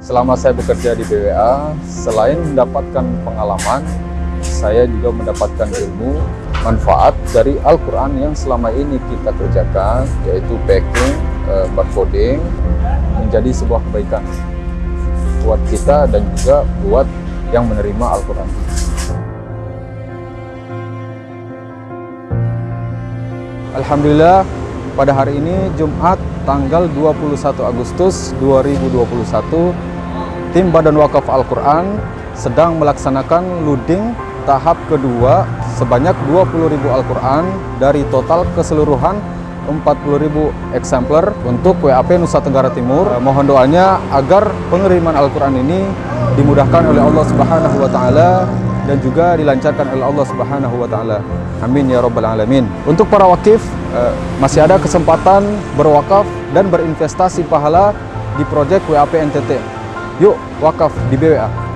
Selama saya bekerja di BWA, selain mendapatkan pengalaman, saya juga mendapatkan ilmu, manfaat dari Al-Quran yang selama ini kita kerjakan, yaitu packing, eh, barcoding, menjadi sebuah kebaikan buat kita dan juga buat yang menerima Al-Quran. Alhamdulillah pada hari ini Jumat tanggal 21 Agustus 2021 tim Badan Wakaf Al-Quran sedang melaksanakan loading tahap kedua sebanyak 20.000 Al-Quran dari total keseluruhan 40.000 eksemplar untuk WAP Nusa Tenggara Timur. Eh, mohon doanya agar pengiriman Al-Quran ini dimudahkan oleh Allah Subhanahu wa taala dan juga dilancarkan oleh Allah Subhanahu wa taala. Amin ya rabbal alamin. Untuk para wakif eh, masih ada kesempatan berwakaf dan berinvestasi pahala di proyek WAP NTT. Yuk wakaf di BWA.